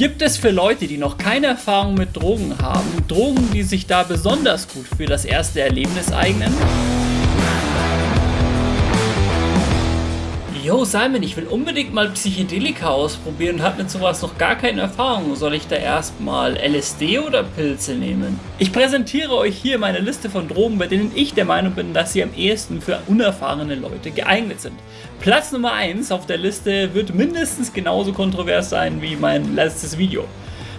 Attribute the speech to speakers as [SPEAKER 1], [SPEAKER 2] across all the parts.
[SPEAKER 1] Gibt es für Leute, die noch keine Erfahrung mit Drogen haben, Drogen, die sich da besonders gut für das erste Erlebnis eignen? Yo Simon, ich will unbedingt mal Psychedelika ausprobieren und habe mit sowas noch gar keine Erfahrung. Soll ich da erstmal LSD oder Pilze nehmen? Ich präsentiere euch hier meine Liste von Drogen, bei denen ich der Meinung bin, dass sie am ehesten für unerfahrene Leute geeignet sind. Platz Nummer 1 auf der Liste wird mindestens genauso kontrovers sein wie mein letztes Video.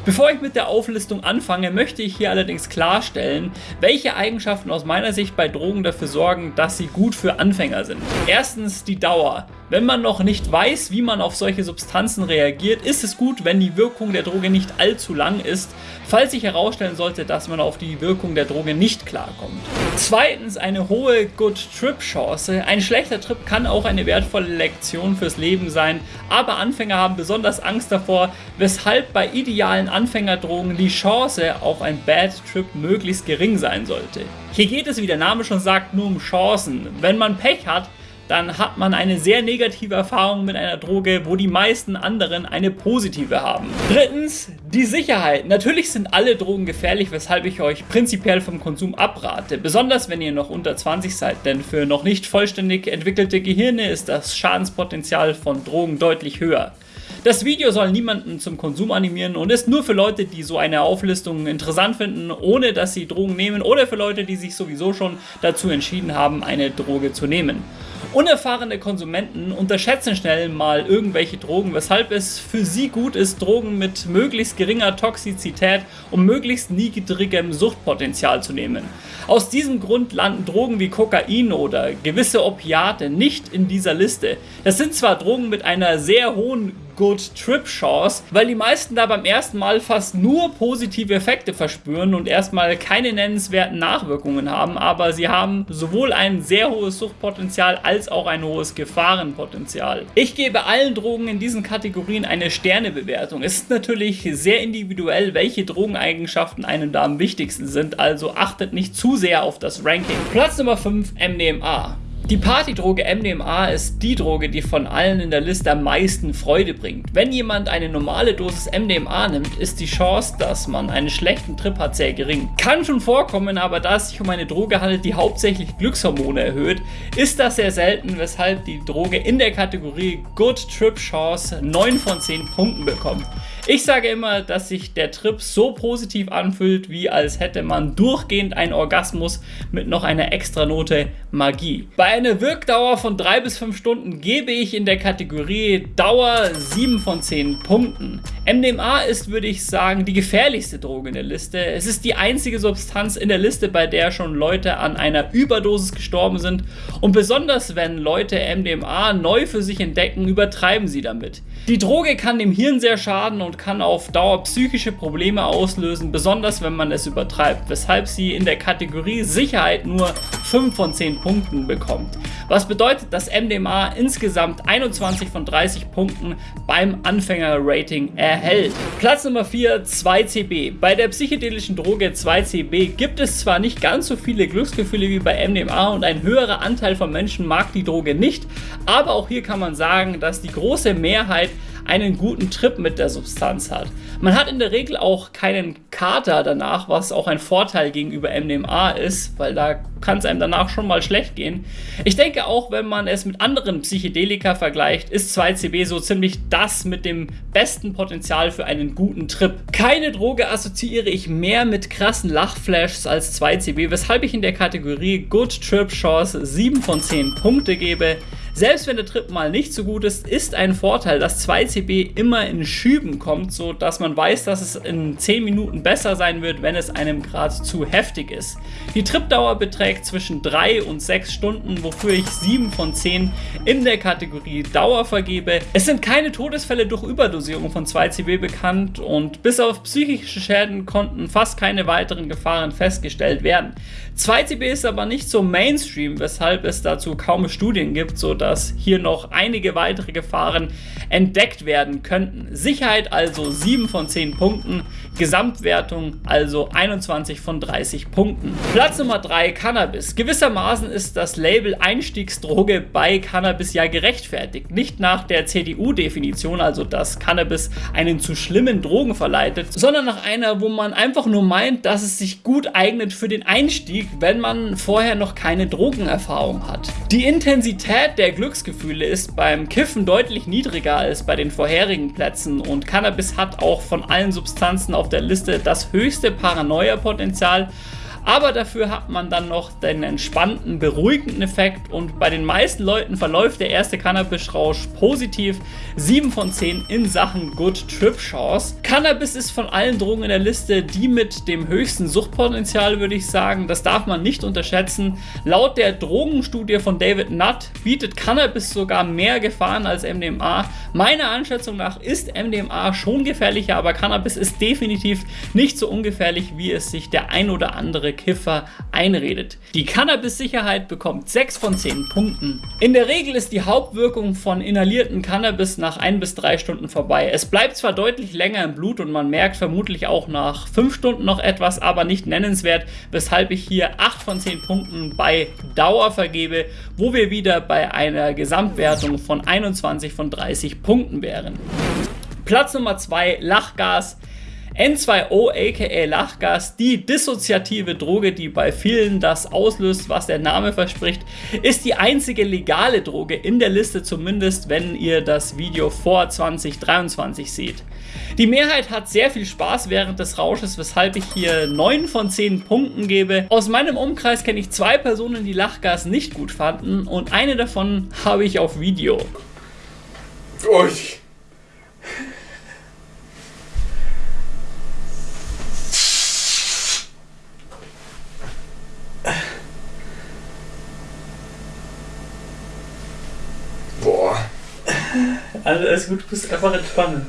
[SPEAKER 1] Bevor ich mit der Auflistung anfange, möchte ich hier allerdings klarstellen, welche Eigenschaften aus meiner Sicht bei Drogen dafür sorgen, dass sie gut für Anfänger sind. Erstens die Dauer. Wenn man noch nicht weiß, wie man auf solche Substanzen reagiert, ist es gut, wenn die Wirkung der Droge nicht allzu lang ist, falls sich herausstellen sollte, dass man auf die Wirkung der Droge nicht klarkommt. Zweitens eine hohe Good-Trip-Chance. Ein schlechter Trip kann auch eine wertvolle Lektion fürs Leben sein, aber Anfänger haben besonders Angst davor, weshalb bei idealen Anfängerdrogen die Chance auf ein Bad Trip möglichst gering sein sollte. Hier geht es, wie der Name schon sagt, nur um Chancen. Wenn man Pech hat, dann hat man eine sehr negative Erfahrung mit einer Droge, wo die meisten anderen eine positive haben. Drittens, die Sicherheit. Natürlich sind alle Drogen gefährlich, weshalb ich euch prinzipiell vom Konsum abrate. Besonders wenn ihr noch unter 20 seid, denn für noch nicht vollständig entwickelte Gehirne ist das Schadenspotenzial von Drogen deutlich höher. Das Video soll niemanden zum Konsum animieren und ist nur für Leute, die so eine Auflistung interessant finden, ohne dass sie Drogen nehmen oder für Leute, die sich sowieso schon dazu entschieden haben, eine Droge zu nehmen. Unerfahrene Konsumenten unterschätzen schnell mal irgendwelche Drogen, weshalb es für sie gut ist, Drogen mit möglichst geringer Toxizität und möglichst niedrigem Suchtpotenzial zu nehmen. Aus diesem Grund landen Drogen wie Kokain oder gewisse Opiate nicht in dieser Liste. Das sind zwar Drogen mit einer sehr hohen Good Trip Chance, weil die meisten da beim ersten Mal fast nur positive Effekte verspüren und erstmal keine nennenswerten Nachwirkungen haben, aber sie haben sowohl ein sehr hohes Suchtpotenzial als auch ein hohes Gefahrenpotenzial. Ich gebe allen Drogen in diesen Kategorien eine Sternebewertung. Es ist natürlich sehr individuell, welche Drogeneigenschaften einem da am wichtigsten sind, also achtet nicht zu sehr auf das Ranking. Platz Nummer 5 MDMA. Die Partydroge MDMA ist die Droge, die von allen in der Liste am meisten Freude bringt. Wenn jemand eine normale Dosis MDMA nimmt, ist die Chance, dass man einen schlechten Trip hat, sehr gering. Kann schon vorkommen, aber da es sich um eine Droge handelt, die hauptsächlich Glückshormone erhöht, ist das sehr selten, weshalb die Droge in der Kategorie Good Trip Chance 9 von 10 Punkten bekommt. Ich sage immer, dass sich der Trip so positiv anfühlt, wie als hätte man durchgehend einen Orgasmus mit noch einer extra Note Magie. Bei einer Wirkdauer von 3 bis 5 Stunden gebe ich in der Kategorie Dauer 7 von 10 Punkten. MDMA ist, würde ich sagen, die gefährlichste Droge in der Liste. Es ist die einzige Substanz in der Liste, bei der schon Leute an einer Überdosis gestorben sind. Und besonders wenn Leute MDMA neu für sich entdecken, übertreiben sie damit. Die Droge kann dem Hirn sehr schaden und kann auf Dauer psychische Probleme auslösen, besonders wenn man es übertreibt, weshalb sie in der Kategorie Sicherheit nur 5 von 10 Punkten bekommt. Was bedeutet, dass MDMA insgesamt 21 von 30 Punkten beim Anfänger-Rating erhält. Platz Nummer 4, 2CB. Bei der psychedelischen Droge 2CB gibt es zwar nicht ganz so viele Glücksgefühle wie bei MDMA und ein höherer Anteil von Menschen mag die Droge nicht, aber auch hier kann man sagen, dass die große Mehrheit einen guten Trip mit der Substanz hat. Man hat in der Regel auch keinen Kater danach, was auch ein Vorteil gegenüber MDMA ist, weil da kann es einem danach schon mal schlecht gehen. Ich denke auch, wenn man es mit anderen Psychedelika vergleicht, ist 2CB so ziemlich das mit dem besten Potenzial für einen guten Trip. Keine Droge assoziiere ich mehr mit krassen Lachflashs als 2CB, weshalb ich in der Kategorie Good Trip Chance 7 von 10 Punkte gebe. Selbst wenn der Trip mal nicht so gut ist, ist ein Vorteil, dass 2CB immer in Schüben kommt, so dass man weiß, dass es in 10 Minuten besser sein wird, wenn es einem gerade zu heftig ist. Die Tripdauer beträgt zwischen 3 und 6 Stunden, wofür ich 7 von 10 in der Kategorie Dauer vergebe. Es sind keine Todesfälle durch Überdosierung von 2CB bekannt und bis auf psychische Schäden konnten fast keine weiteren Gefahren festgestellt werden. 2CB ist aber nicht so Mainstream, weshalb es dazu kaum Studien gibt, so sodass hier noch einige weitere Gefahren entdeckt werden könnten. Sicherheit also 7 von 10 Punkten, Gesamtwertung also 21 von 30 Punkten. Platz Nummer 3 Cannabis. Gewissermaßen ist das Label Einstiegsdroge bei Cannabis ja gerechtfertigt. Nicht nach der CDU-Definition, also dass Cannabis einen zu schlimmen Drogen verleitet, sondern nach einer, wo man einfach nur meint, dass es sich gut eignet für den Einstieg, wenn man vorher noch keine Drogenerfahrung hat. Die Intensität der Glücksgefühle ist beim Kiffen deutlich niedriger als bei den vorherigen Plätzen. Und Cannabis hat auch von allen Substanzen auf der Liste das höchste Paranoia-Potenzial aber dafür hat man dann noch den entspannten, beruhigenden Effekt und bei den meisten Leuten verläuft der erste Cannabis-Rausch positiv. 7 von 10 in Sachen Good Trip Chance. Cannabis ist von allen Drogen in der Liste die mit dem höchsten Suchtpotenzial, würde ich sagen. Das darf man nicht unterschätzen. Laut der Drogenstudie von David Nutt bietet Cannabis sogar mehr Gefahren als MDMA. Meiner Einschätzung nach ist MDMA schon gefährlicher, aber Cannabis ist definitiv nicht so ungefährlich, wie es sich der ein oder andere Kiffer einredet. Die Cannabis-Sicherheit bekommt 6 von 10 Punkten. In der Regel ist die Hauptwirkung von inhalierten Cannabis nach 1 bis 3 Stunden vorbei. Es bleibt zwar deutlich länger im Blut und man merkt vermutlich auch nach 5 Stunden noch etwas, aber nicht nennenswert, weshalb ich hier 8 von 10 Punkten bei Dauer vergebe, wo wir wieder bei einer Gesamtwertung von 21 von 30 Punkten wären. Platz Nummer 2, Lachgas. N2O aka Lachgas, die dissoziative Droge, die bei vielen das auslöst, was der Name verspricht, ist die einzige legale Droge in der Liste, zumindest wenn ihr das Video vor 2023 seht. Die Mehrheit hat sehr viel Spaß während des Rausches, weshalb ich hier 9 von 10 Punkten gebe. Aus meinem Umkreis kenne ich zwei Personen, die Lachgas nicht gut fanden und eine davon habe ich auf Video. Ui. Also alles gut, du bist einfach entspannen.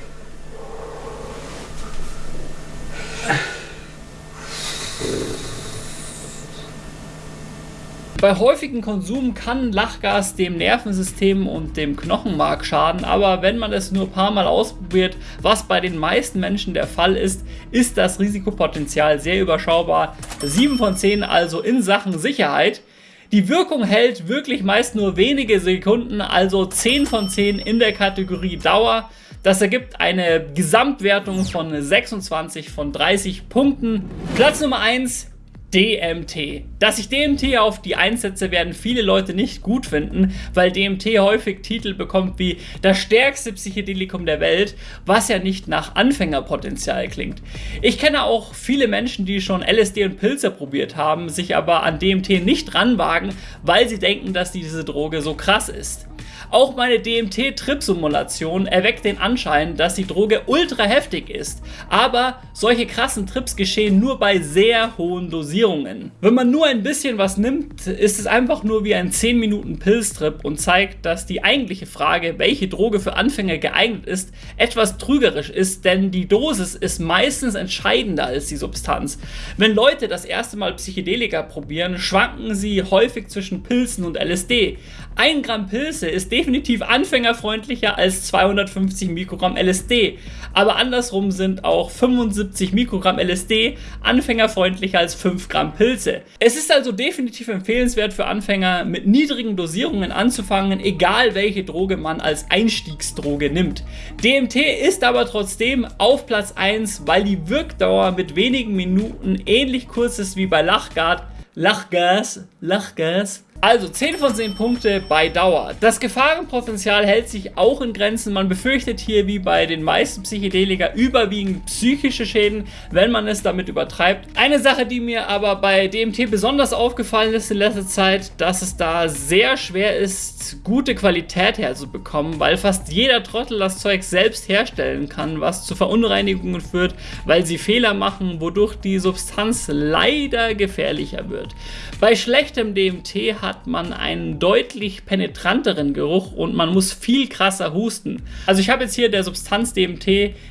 [SPEAKER 1] Bei häufigem Konsum kann Lachgas dem Nervensystem und dem Knochenmark schaden, aber wenn man es nur ein paar Mal ausprobiert, was bei den meisten Menschen der Fall ist, ist das Risikopotenzial sehr überschaubar. 7 von 10 also in Sachen Sicherheit. Die Wirkung hält wirklich meist nur wenige Sekunden, also 10 von 10 in der Kategorie Dauer. Das ergibt eine Gesamtwertung von 26 von 30 Punkten. Platz Nummer 1, DMT. Dass ich DMT auf die einsetze, werden viele Leute nicht gut finden, weil DMT häufig Titel bekommt wie das stärkste Psychedelikum der Welt, was ja nicht nach Anfängerpotenzial klingt. Ich kenne auch viele Menschen, die schon LSD und Pilze probiert haben, sich aber an DMT nicht ranwagen, weil sie denken, dass diese Droge so krass ist. Auch meine DMT-Trip-Simulation erweckt den Anschein, dass die Droge ultra heftig ist, aber solche krassen Trips geschehen nur bei sehr hohen Dosierungen. Wenn man nur ein bisschen was nimmt, ist es einfach nur wie ein 10 Minuten Pilztrip und zeigt, dass die eigentliche Frage, welche Droge für Anfänger geeignet ist, etwas trügerisch ist, denn die Dosis ist meistens entscheidender als die Substanz. Wenn Leute das erste Mal Psychedelika probieren, schwanken sie häufig zwischen Pilzen und LSD. Ein Gramm Pilze ist definitiv anfängerfreundlicher als 250 Mikrogramm LSD. Aber andersrum sind auch 75 Mikrogramm LSD anfängerfreundlicher als 5 Gramm Pilze. Es ist also definitiv empfehlenswert für Anfänger mit niedrigen Dosierungen anzufangen, egal welche Droge man als Einstiegsdroge nimmt. DMT ist aber trotzdem auf Platz 1, weil die Wirkdauer mit wenigen Minuten ähnlich kurz ist wie bei Lachgas. Lachgas, Lachgas also 10 von 10 Punkte bei Dauer. Das Gefahrenpotenzial hält sich auch in Grenzen. Man befürchtet hier wie bei den meisten Psychedelika überwiegend psychische Schäden, wenn man es damit übertreibt. Eine Sache, die mir aber bei DMT besonders aufgefallen ist in letzter Zeit, dass es da sehr schwer ist, gute Qualität herzubekommen, weil fast jeder Trottel das Zeug selbst herstellen kann, was zu Verunreinigungen führt, weil sie Fehler machen, wodurch die Substanz leider gefährlicher wird. Bei schlechtem DMT hat hat man einen deutlich penetranteren Geruch und man muss viel krasser husten. Also ich habe jetzt hier der Substanz DMT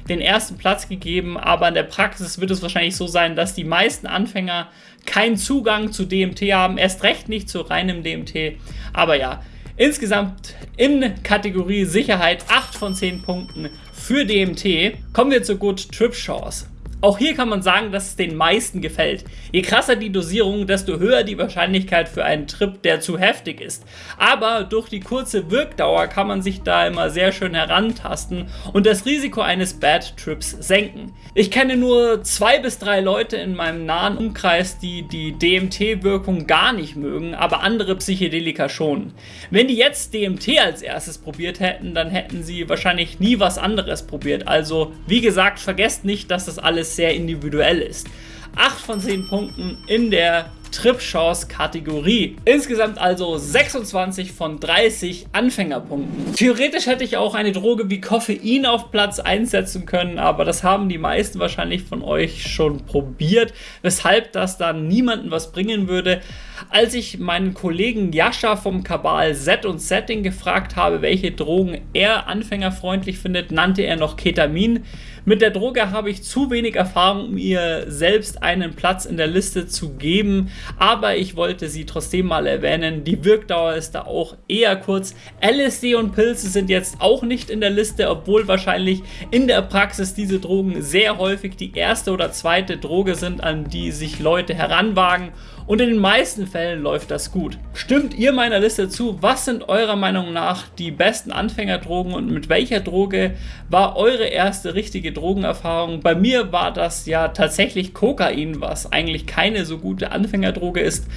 [SPEAKER 1] den ersten Platz gegeben, aber in der Praxis wird es wahrscheinlich so sein, dass die meisten Anfänger keinen Zugang zu DMT haben, erst recht nicht zu reinem DMT. Aber ja, Insgesamt in Kategorie Sicherheit 8 von 10 Punkten für DMT. Kommen wir zur Good Trip Chance. Auch hier kann man sagen, dass es den meisten gefällt. Je krasser die Dosierung, desto höher die Wahrscheinlichkeit für einen Trip, der zu heftig ist. Aber durch die kurze Wirkdauer kann man sich da immer sehr schön herantasten und das Risiko eines Bad Trips senken. Ich kenne nur zwei bis drei Leute in meinem nahen Umkreis, die die DMT-Wirkung gar nicht mögen, aber andere Psychedelika schon. Wenn die jetzt DMT als erstes probiert hätten, dann hätten sie wahrscheinlich nie was anderes probiert. Also wie gesagt, vergesst nicht, dass das alles sehr individuell ist. 8 von 10 Punkten in der Trip-Chance-Kategorie. Insgesamt also 26 von 30 Anfängerpunkten. Theoretisch hätte ich auch eine Droge wie Koffein auf Platz einsetzen können, aber das haben die meisten wahrscheinlich von euch schon probiert, weshalb das dann niemandem was bringen würde. Als ich meinen Kollegen Jascha vom Kabal Z und Setting gefragt habe, welche Drogen er anfängerfreundlich findet, nannte er noch Ketamin. Mit der Droge habe ich zu wenig Erfahrung, um ihr selbst einen Platz in der Liste zu geben, aber ich wollte sie trotzdem mal erwähnen. Die Wirkdauer ist da auch eher kurz. LSD und Pilze sind jetzt auch nicht in der Liste, obwohl wahrscheinlich in der Praxis diese Drogen sehr häufig die erste oder zweite Droge sind, an die sich Leute heranwagen und in den meisten Fällen läuft das gut. Stimmt ihr meiner Liste zu? Was sind eurer Meinung nach die besten Anfängerdrogen und mit welcher Droge war eure erste richtige Drogenerfahrung? Bei mir war das ja tatsächlich Kokain, was eigentlich keine so gute Anfängerdroge ist,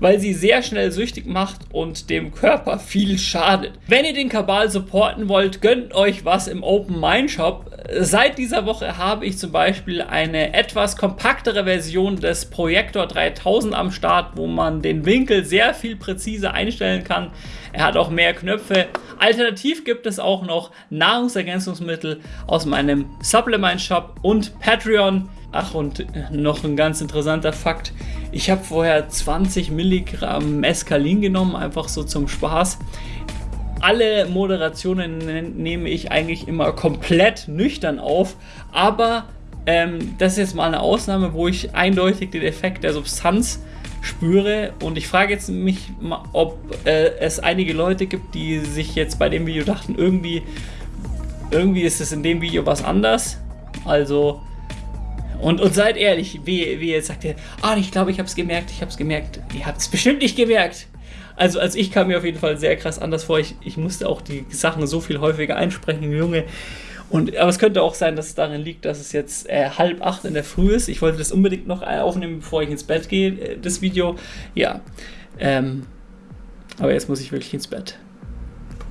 [SPEAKER 1] weil sie sehr schnell süchtig macht und dem Körper viel schadet. Wenn ihr den Kabal supporten wollt, gönnt euch was im Open Mind Shop. Seit dieser Woche habe ich zum Beispiel eine etwas kompaktere Version des Projektor 3000 am Start, wo man den Winkel sehr viel präziser einstellen kann. Er hat auch mehr Knöpfe. Alternativ gibt es auch noch Nahrungsergänzungsmittel aus meinem Supplement Shop und Patreon. Ach, und noch ein ganz interessanter Fakt. Ich habe vorher 20 Milligramm Mescalin genommen, einfach so zum Spaß. Alle Moderationen nehme ich eigentlich immer komplett nüchtern auf, aber ähm, das ist jetzt mal eine Ausnahme, wo ich eindeutig den Effekt der Substanz spüre und ich frage jetzt mich, ob äh, es einige Leute gibt, die sich jetzt bei dem Video dachten, irgendwie, irgendwie ist es in dem Video was anders. Also, und, und seid ehrlich, wie, wie jetzt sagt ihr, ah, ich glaube, ich habe es gemerkt, ich habe es gemerkt. Ihr habt es bestimmt nicht gemerkt. Also, als ich kam mir auf jeden Fall sehr krass anders vor. Ich, ich musste auch die Sachen so viel häufiger einsprechen, Junge. Und, aber es könnte auch sein, dass es darin liegt, dass es jetzt äh, halb acht in der Früh ist. Ich wollte das unbedingt noch äh, aufnehmen, bevor ich ins Bett gehe, äh, das Video. Ja. Ähm, aber jetzt muss ich wirklich ins Bett.